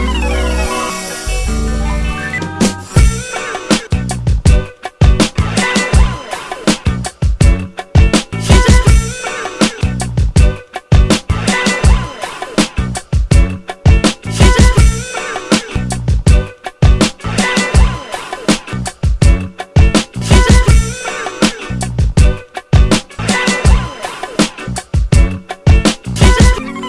Bye.